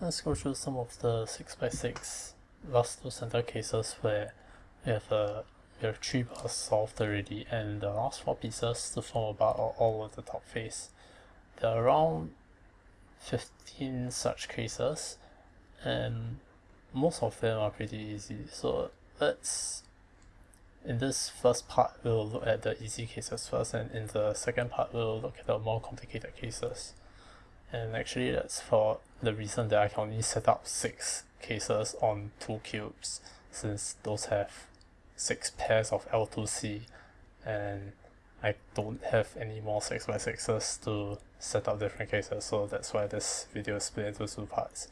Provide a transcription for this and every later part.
let's go through some of the 6x6 last two center cases where we have, uh, we have 3 bars solved already and the last 4 pieces to form a bar are all over the top face. There are around 15 such cases and most of them are pretty easy so let's in this first part we'll look at the easy cases first and in the second part we'll look at the more complicated cases and actually that's for the reason that I can only set up 6 cases on 2 cubes since those have 6 pairs of L2C and I don't have any more 6x6s to set up different cases so that's why this video is split into two parts.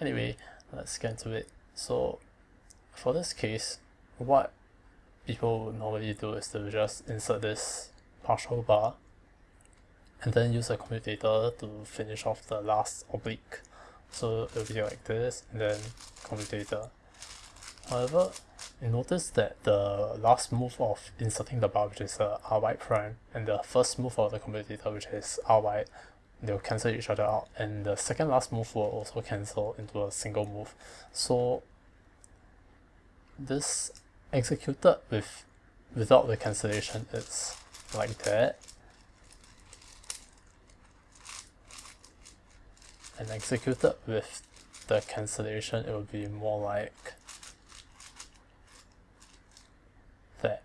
Anyway, let's get into it. So for this case, what people normally do is to just insert this partial bar and then use a commutator to finish off the last oblique. So it will be like this and then commutator. However, you notice that the last move of inserting the bar which is uh, ry prime and the first move of the commutator which is ry they'll cancel each other out and the second last move will also cancel into a single move so this executed with without the cancellation it's like that and executed with the cancellation it will be more like that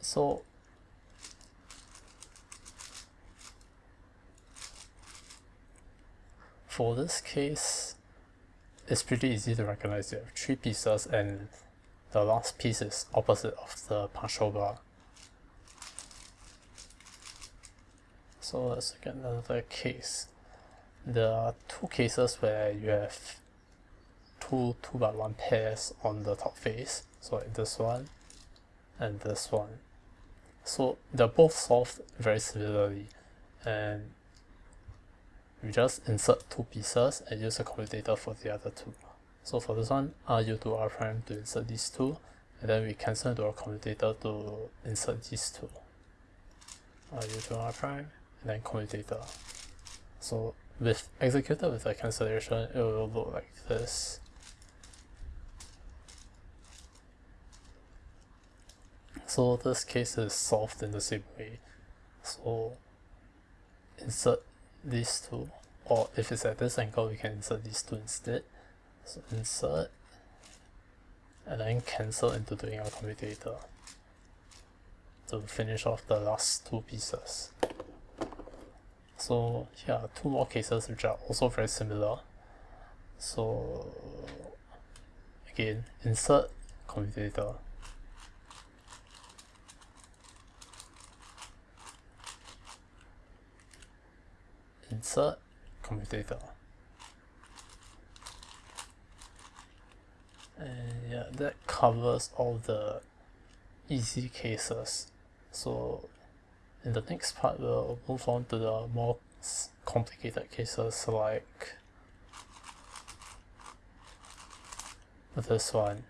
so for this case it's pretty easy to recognize you have three pieces and the last piece is opposite of the partial bar. So let's look at another case. There are two cases where you have two 2 by 1 pairs on the top face, so like this one and this one. So they're both solved very similarly and we just insert two pieces and use a commutator for the other two. So for this one, I'll to R prime to insert these two, and then we cancel into our commutator to insert these two. I'll to R prime, and then commutator. So with executed with a cancellation, it will look like this. So this case is solved in the same way. So insert these two or if it's at this angle we can insert these two instead so insert and then cancel into doing our commutator to finish off the last two pieces so are two more cases which are also very similar. So again insert commutator. Insert commutator. And yeah that covers all the easy cases. So in the next part we'll move on to the more complicated cases like this one